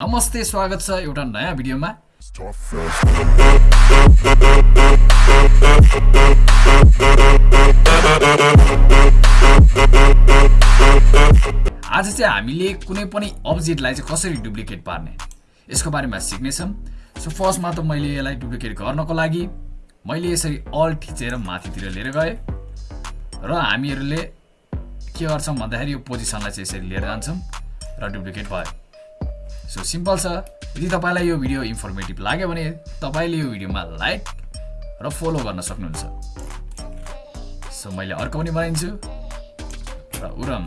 नमस्ते स्वागत छ एउटा नयाँ भिडियोमा आज चाहिँ हामीले कुनै पनि अब्जेक्टलाई चाहिँ कसरी डुप्लिकेट पार्ने यसको बारेमा सिक्नेछौँ सो फर्स्टमा त मैले यसलाई डुप्लिकेट गर्नको लागि मैले यसरी अल थिचेर माथितिर लिएर गएँ। र हामीहरूले के गर्छौँ भन्दाखेरि यो पोजिसनलाई चाहिँ यसरी लिएर जान्छौँ र डुप्लिकेट भयो। सो सिम्पल छ। यदि तपाईँलाई यो भिडियो इन्फर्मेटिभ लाग्यो भने तपाईँले यो भिडियोमा लाइक र फलो गर्न सक्नुहुन्छ। सो मैले अर्को पनि बनाइदिन्छु। र उरम।